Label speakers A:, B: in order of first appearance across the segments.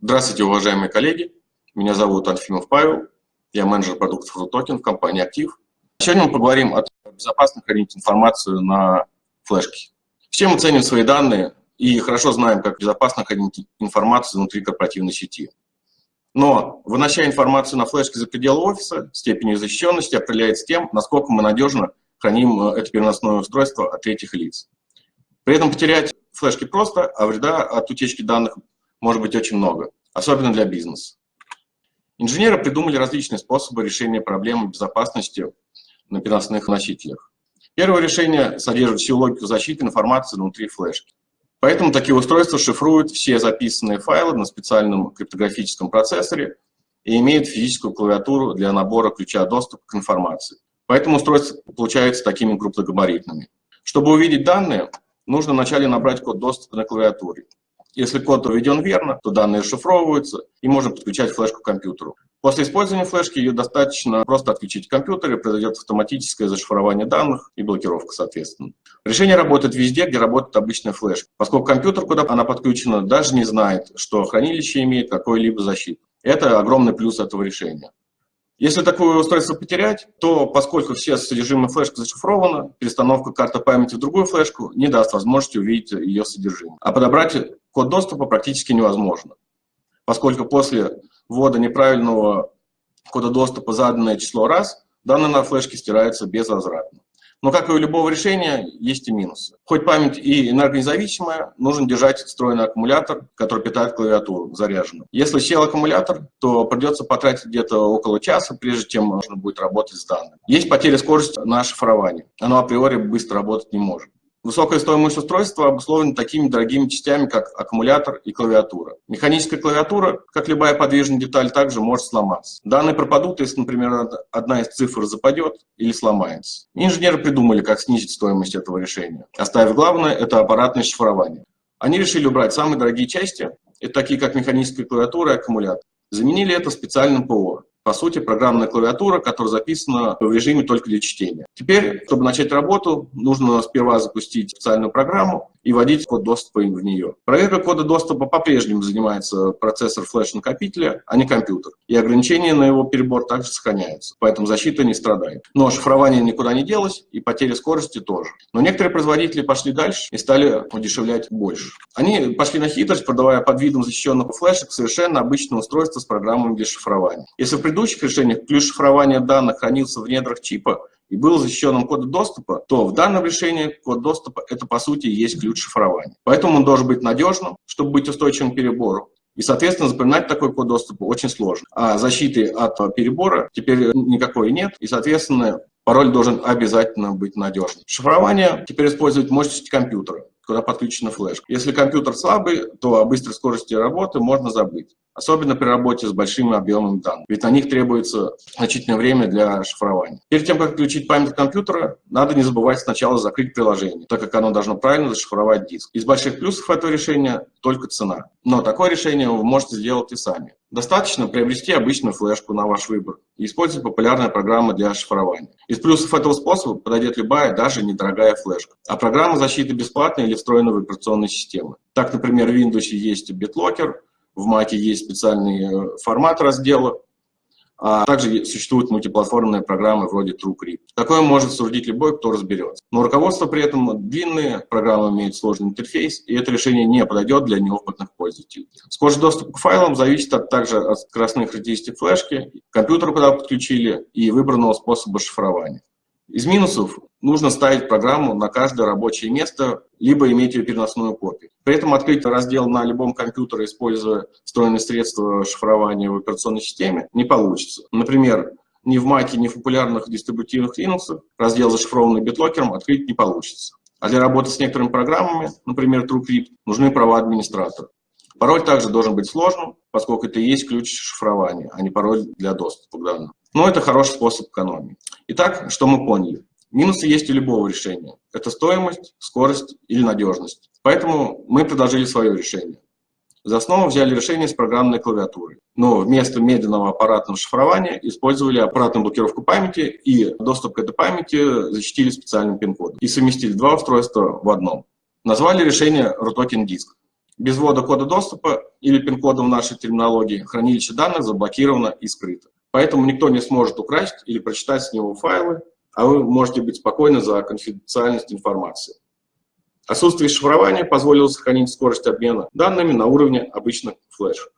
A: Здравствуйте, уважаемые коллеги. Меня зовут Альфимов Павел. Я менеджер продуктов RUTOKEN в компании «Актив». Сегодня мы поговорим о безопасно хранить информацию на флешке. Все мы ценим свои данные и хорошо знаем, как безопасно хранить информацию внутри корпоративной сети. Но вынося информацию на флешке за пределы офиса, степень защищенности определяется тем, насколько мы надежно храним э, это переносное устройство от третьих лиц. При этом потерять флешки просто, а вреда от утечки данных может быть очень много, особенно для бизнеса. Инженеры придумали различные способы решения проблемы безопасности на переносных носителях. Первое решение содержит всю логику защиты информации внутри флешки. Поэтому такие устройства шифруют все записанные файлы на специальном криптографическом процессоре и имеют физическую клавиатуру для набора ключа доступа к информации. Поэтому устройства получаются такими крупногабаритными. Чтобы увидеть данные, нужно вначале набрать код доступа на клавиатуре. Если код введен верно, то данные расшифровываются и можно подключать флешку к компьютеру. После использования флешки ее достаточно просто отключить в компьютере, произойдет автоматическое зашифрование данных и блокировка, соответственно. Решение работает везде, где работает обычная флешка, поскольку компьютер, куда она подключена, даже не знает, что хранилище имеет какой-либо защиту. Это огромный плюс этого решения. Если такое устройство потерять, то поскольку все содержимое флешки зашифровано, перестановка карты памяти в другую флешку не даст возможности увидеть ее содержимое. А подобрать код доступа практически невозможно, поскольку после ввода неправильного кода доступа заданное число раз, данные на флешке стираются безвозвратно. Но, как и у любого решения, есть и минусы. Хоть память и энергонезависимая, нужно держать встроенный аккумулятор, который питает клавиатуру, заряженную. Если сел аккумулятор, то придется потратить где-то около часа, прежде чем можно будет работать с данными. Есть потеря скорости на шифровании. Оно априори быстро работать не может. Высокая стоимость устройства обусловлена такими дорогими частями, как аккумулятор и клавиатура. Механическая клавиатура, как любая подвижная деталь, также может сломаться. Данные пропадут, если, например, одна из цифр западет или сломается. Инженеры придумали, как снизить стоимость этого решения, оставив главное – это аппаратное шифрование. Они решили убрать самые дорогие части, такие как механическая клавиатура и аккумулятор. Заменили это специальным ПО по сути, программная клавиатура, которая записана в режиме только для чтения. Теперь, чтобы начать работу, нужно сперва запустить специальную программу и вводить код доступа в нее. Проверка кода доступа по-прежнему занимается процессор флеш-накопителя, а не компьютер. И ограничения на его перебор также сохраняются, поэтому защита не страдает. Но шифрование никуда не делось, и потеря скорости тоже. Но некоторые производители пошли дальше и стали удешевлять больше. Они пошли на хитрость, продавая под видом защищенных флешек совершенно обычное устройство с программами для шифрования. Если в предыдущих решениях ключ шифрования данных хранился в недрах чипа и был защищенным кодом доступа, то в данном решении код доступа – это, по сути, есть ключ шифрования. Поэтому он должен быть надежным, чтобы быть устойчивым к перебору. И, соответственно, запоминать такой код доступа очень сложно. А защиты от перебора теперь никакой нет. И, соответственно, пароль должен обязательно быть надежным. Шифрование теперь использует мощность компьютера куда подключена флешка. Если компьютер слабый, то о быстрой скорости работы можно забыть особенно при работе с большими объемами данных, ведь на них требуется значительное время для шифрования. Перед тем, как включить память компьютера, надо не забывать сначала закрыть приложение, так как оно должно правильно зашифровать диск. Из больших плюсов этого решения только цена. Но такое решение вы можете сделать и сами. Достаточно приобрести обычную флешку на ваш выбор и использовать популярные программы для шифрования. Из плюсов этого способа подойдет любая, даже недорогая флешка. А программа защиты бесплатная или встроенная в операционные системы. Так, например, в Windows есть BitLocker, в Mac есть специальный э, формат раздела, а также существуют мультиплатформенные программы вроде TrueCrypt. Такое может судить любой, кто разберется. Но руководство при этом длинные, программы имеют сложный интерфейс, и это решение не подойдет для неопытных пользователей. Скорость доступа к файлам зависит от, также от скоростных характеристик флешки, компьютера, куда подключили, и выбранного способа шифрования. Из минусов нужно ставить программу на каждое рабочее место, либо иметь ее переносную копию. При этом открыть раздел на любом компьютере, используя встроенные средства шифрования в операционной системе, не получится. Например, ни в Mac, ни в популярных дистрибутивных Linux раздел, зашифрованный битлокером, открыть не получится. А для работы с некоторыми программами, например, TrueCrypt, нужны права администратора. Пароль также должен быть сложным, поскольку это и есть ключ шифрования, а не пароль для доступа к данным. Но это хороший способ экономии. Итак, что мы поняли? Минусы есть у любого решения. Это стоимость, скорость или надежность. Поэтому мы предложили свое решение. За основу взяли решение с программной клавиатурой. Но вместо медленного аппаратного шифрования использовали аппаратную блокировку памяти и доступ к этой памяти защитили специальным пин-кодом. И совместили два устройства в одном. Назвали решение RUTOKEN Disk. Без ввода кода доступа или пин-кода в нашей терминологии хранилище данных заблокировано и скрыто. Поэтому никто не сможет украсть или прочитать с него файлы, а вы можете быть спокойны за конфиденциальность информации. Отсутствие шифрования позволило сохранить скорость обмена данными на уровне обычных флеш.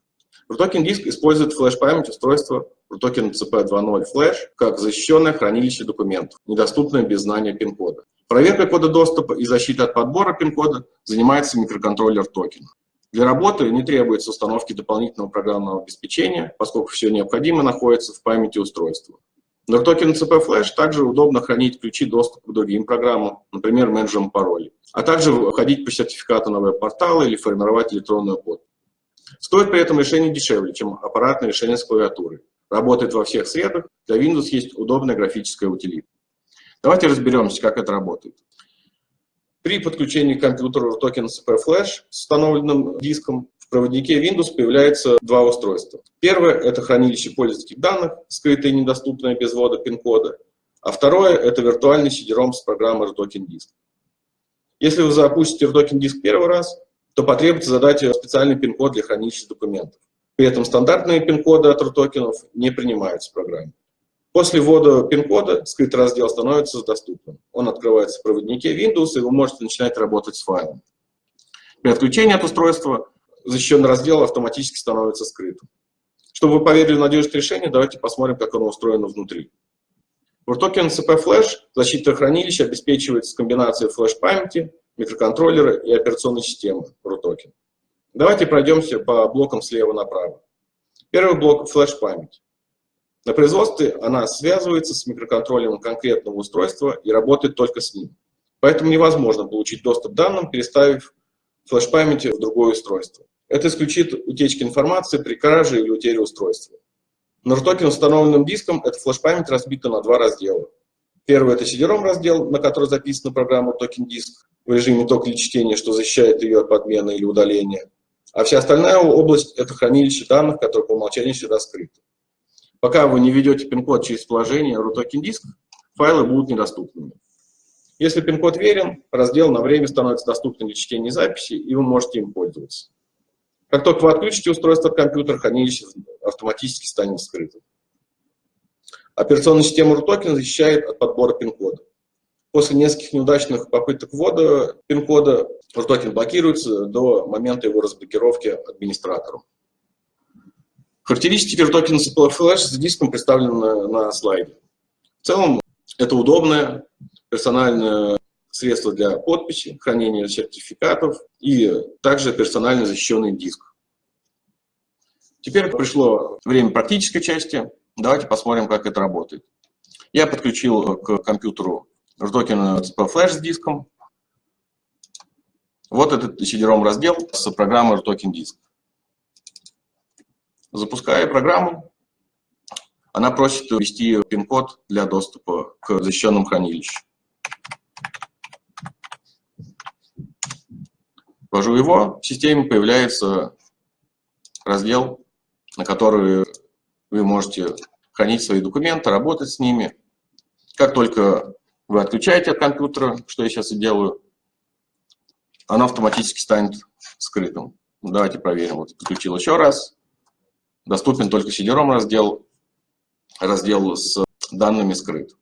A: RTOKEN диск использует флеш-память устройства RTOKEN CP2.0 Flash как защищенное хранилище документов, недоступное без знания пин-кода. Проверкой кода доступа и защитой от подбора пин-кода занимается микроконтроллер токен. Для работы не требуется установки дополнительного программного обеспечения, поскольку все необходимое находится в памяти устройства. Но в токен CP Flash также удобно хранить ключи доступа к другим программам, например, менеджером паролей, а также входить по сертификату на веб-порталы или формировать электронную подпись. Стоит при этом решение дешевле, чем аппаратное решение с клавиатурой. Работает во всех средах, для Windows есть удобная графическая утилита. Давайте разберемся, как это работает. При подключении к компьютеру токен CP Flash с установленным диском в проводнике Windows появляется два устройства. Первое – это хранилище пользовательских данных, скрытое и недоступное без ввода пин-кода. А второе – это виртуальный CD-ROM с программой RTOKEN Disk. Если вы запустите RTOKEN Disk первый раз, то потребуется задать специальный пин-код для хранилища документов. При этом стандартные пин-коды от RTOKEN не принимаются в программе. После ввода пин-кода скрытый раздел становится доступным. Он открывается в проводнике Windows, и вы можете начинать работать с файлом. При отключении от устройства защищенный раздел автоматически становится скрытым. Чтобы вы поверили в надежность решения, давайте посмотрим, как оно устроено внутри. В RTOKEN CP Flash защита хранилища обеспечивается комбинацией флеш-памяти, микроконтроллера и операционной системы RTOKEN. Давайте пройдемся по блокам слева направо. Первый блок – флеш-память. На производстве она связывается с микроконтроллером конкретного устройства и работает только с ним. Поэтому невозможно получить доступ к данным, переставив флеш-памяти в другое устройство. Это исключит утечки информации при краже или утере устройства. На RTOKEN установленным диском эта флеш-память разбита на два раздела. Первый – это CD-ROM раздел, на который записана программа Token Disk в режиме только чтения, что защищает ее от подмены или удаления. А вся остальная область – это хранилище данных, которое по умолчанию всегда скрыто. Пока вы не введете пин-код через приложение RUTOKEN Disk, файлы будут недоступными. Если пин-код верен, раздел на время становится доступным для чтения и записи, и вы можете им пользоваться. Как только вы отключите устройство от компьютера, хранилище автоматически станет скрытым. Операционная система RUTOKEN защищает от подбора пин-кода. После нескольких неудачных попыток ввода пин-кода RUTOKEN блокируется до момента его разблокировки администратором. Характеристики CPL Flash с диском представлены на, слайде. В целом, это удобное персональное средство для подписи, хранения сертификатов и также персонально защищенный диск. Теперь пришло время практической части. Давайте посмотрим, как это работает. Я подключил к компьютеру CPL Flash с диском. Вот этот CD-ROM раздел с программой RTOKEN Disk. Запуская программу, она просит ввести пин-код для доступа к защищенным хранилищу. Ввожу его, в системе появляется раздел, на который вы можете хранить свои документы, работать с ними. Как только вы отключаете от компьютера, что я сейчас и делаю, оно автоматически станет скрытым. Давайте проверим. Вот подключил еще раз. Доступен только CD-ROM раздел, раздел с данными скрыт.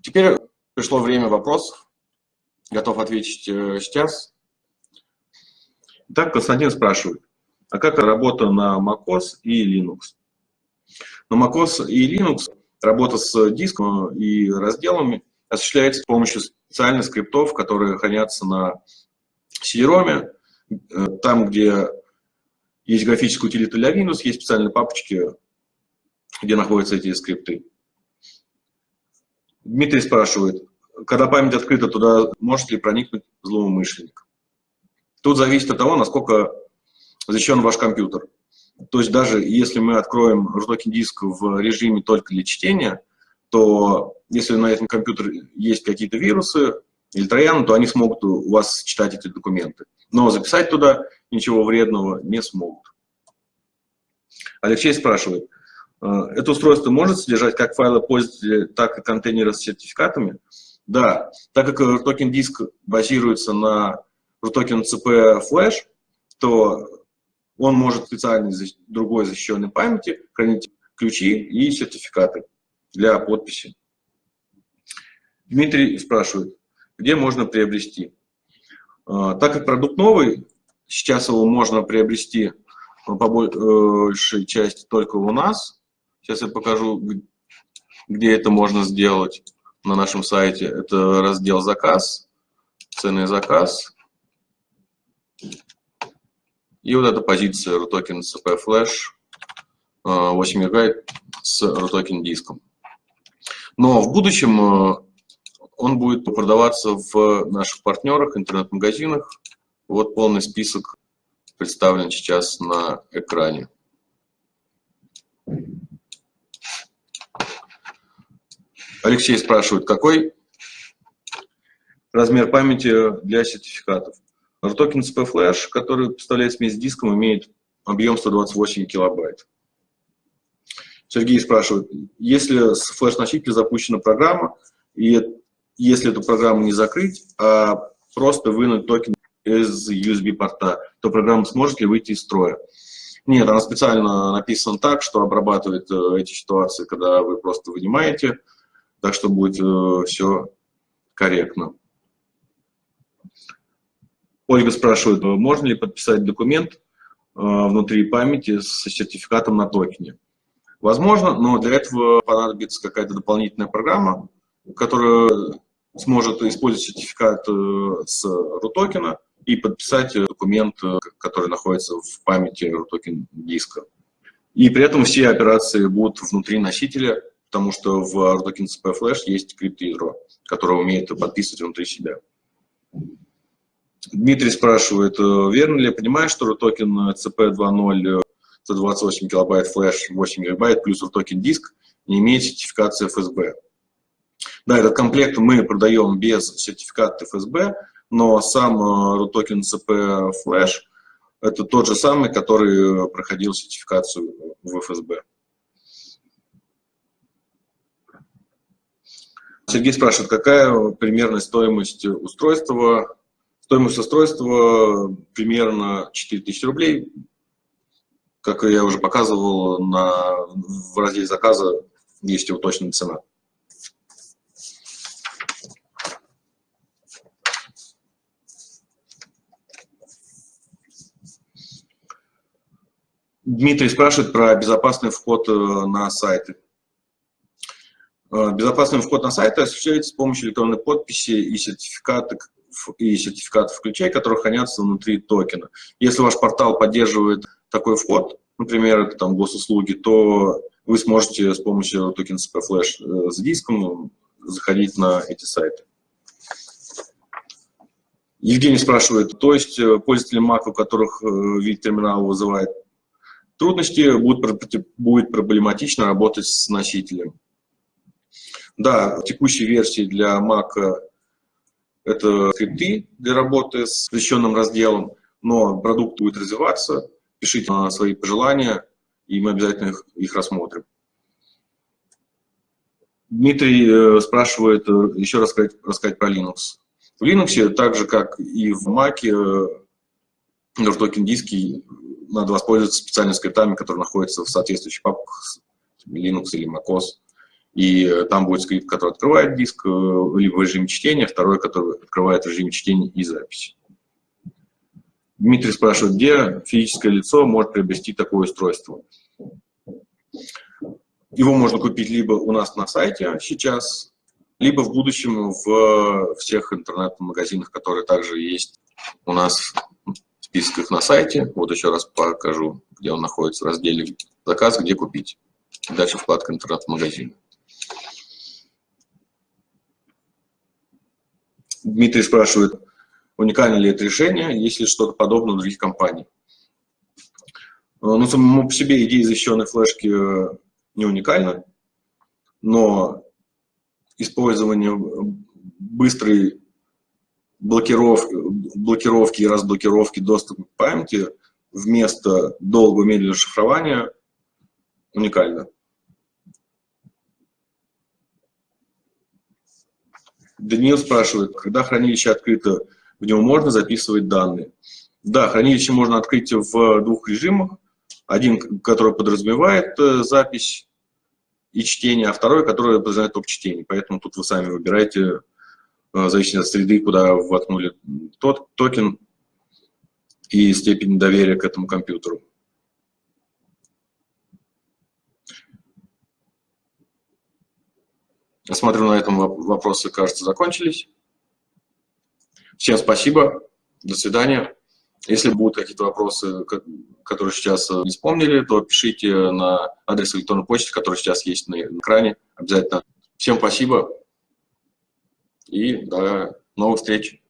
A: Теперь пришло время вопросов. Готов ответить э, сейчас. Так, Константин спрашивает, а как работа на macOS и Linux? На macOS и Linux работа с диском и разделами осуществляется с помощью специальных скриптов, которые хранятся на CD-ROM. Э, там, где есть графическая утилита для Windows, есть специальные папочки, где находятся эти скрипты. Дмитрий спрашивает, когда память открыта, туда может ли проникнуть злоумышленник? Тут зависит от того, насколько защищен ваш компьютер. То есть даже если мы откроем RTOKEN диск в режиме только для чтения, то если на этом компьютере есть какие-то вирусы или трояны, то они смогут у вас читать эти документы. Но записать туда ничего вредного не смогут. Алексей спрашивает, «Э, это устройство может содержать как файлы пользователя, так и контейнеры с сертификатами? Да, так как RTOKEN диск базируется на RTOKEN CP Flash, то он может специально из другой защищенной памяти хранить ключи и сертификаты для подписи. Дмитрий спрашивает, где можно приобрести? А, так как продукт новый, сейчас его можно приобрести по большей части только у нас. Сейчас я покажу, где это можно сделать на нашем сайте. Это раздел «Заказ», «Ценный заказ». И вот эта позиция RUTOKEN CP Flash 8 ГБ с RUTOKEN диском. Но в будущем э, он будет продаваться в наших партнерах, интернет-магазинах. Вот полный список представлен сейчас на экране. Алексей спрашивает, какой размер памяти для сертификатов? RTOKEN CP Flash, который поставляет смесь с диском, имеет объем 128 килобайт. Сергей спрашивает, если с флеш-носителя запущена программа, и если эту программу не закрыть, а просто вынуть токен из USB-порта, то программа сможет ли выйти из строя? Нет, она специально написана так, что обрабатывает э, эти ситуации, когда вы просто вынимаете, так что будет э, все корректно. Ольга спрашивает, можно ли подписать документ э, внутри памяти с сертификатом на токене? Возможно, но для этого понадобится какая-то дополнительная программа, которая сможет использовать сертификат э, с RUTOKEN и подписать документ, э, который находится в памяти RUTOKEN диска. И при этом все операции будут внутри носителя, потому что в RUTOKEN CP Flash есть криптоядро, которое умеет подписывать внутри себя. Дмитрий спрашивает, э, верно ли я понимаю, что RUTOKEN CP 2.0 128 килобайт флеш, 8 гигабайт плюс RUTOKEN диск не имеет сертификации FSB? Да, этот комплект мы продаем без сертификата ФСБ, но сам RUTOKEN CP Flash – это тот же самый, который проходил сертификацию в ФСБ. Сергей спрашивает, какая примерная стоимость устройства? Стоимость устройства примерно 4000 рублей. Как я уже показывал, на, в разделе заказа есть его точная цена. Дмитрий спрашивает про безопасный вход э, на сайты. Э, безопасный вход на сайты осуществляется с помощью электронной подписи и сертификатов, и сертификатов ключей, которые хранятся внутри токена. Если ваш портал поддерживает такой вход, например, там госуслуги, то вы сможете с помощью токен CP Flash с диском заходить на эти сайты. Евгений спрашивает, то есть э, пользователи Mac, у которых вид терминала вызывает трудности, будет, будет проблематично работать с носителем. Да, в текущей версии для Mac это скрипты для работы с защищенным разделом, но продукт будет развиваться, пишите свои пожелания, и мы обязательно их, их рассмотрим. Дмитрий э, спрашивает э, еще рассказать, рассказать про Linux. В Linux, так же как и в Mac, э, токен диски надо воспользоваться специальными скриптами, которые находятся в соответствующих папках Linux или MacOS. И э, там будет скрипт, который открывает диск, э, либо в режиме чтения, второй, который открывает в режиме чтения и записи. Дмитрий спрашивает, где физическое лицо может приобрести такое устройство. Его можно купить либо у нас на сайте сейчас, либо в будущем в всех интернет-магазинах, которые также есть у нас списках на сайте. Вот еще раз покажу, где он находится в разделе «Заказ», где купить. Дальше вкладка «Интернет-магазин». Дмитрий спрашивает, уникально ли это решение, есть ли что-то подобное у других компаний. Ну, самому по себе идея защищенной флешки э, не уникальна, но использование быстрой блокиров, блокировки и разблокировки доступа к памяти вместо долгого медленного шифрования уникально. Даниил спрашивает, когда хранилище открыто, в него можно записывать данные? Да, хранилище можно открыть в двух режимах. Один, который подразумевает э, запись и чтение, а второй, который подразумевает только чтение. Поэтому тут вы сами выбираете, э, в зависимости от среды, куда воткнули тот токен и степень доверия к этому компьютеру. Я смотрю, на этом вопросы, кажется, закончились. Всем спасибо. До свидания. Если будут какие-то вопросы, которые сейчас не вспомнили, то пишите на адрес электронной почты, который сейчас есть на экране. Обязательно. Всем спасибо и до новых встреч.